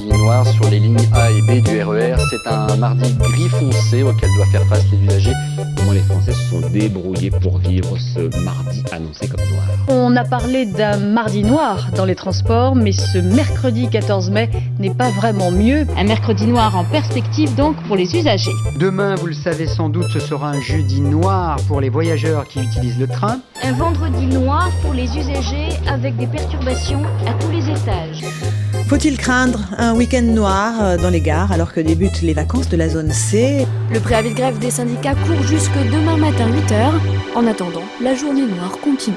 ligne noire sur les lignes A et B du RER. C'est un mardi gris foncé auquel doit faire face les usagers. Comment les Français se sont débrouillés pour vivre ce mardi annoncé comme noir On a parlé d'un mardi noir dans les transports, mais ce mercredi 14 mai n'est pas vraiment mieux. Un mercredi noir en perspective donc pour les usagers. Demain, vous le savez sans doute, ce sera un jeudi noir pour les voyageurs qui utilisent le train. Un vendredi noir pour les usagers avec des perturbations à tous les étages. Faut-il craindre un week-end noir euh, dans les gares alors que débutent les vacances de la zone C? Le préavis de grève des syndicats court jusque demain matin 8h. En attendant, la journée noire continue.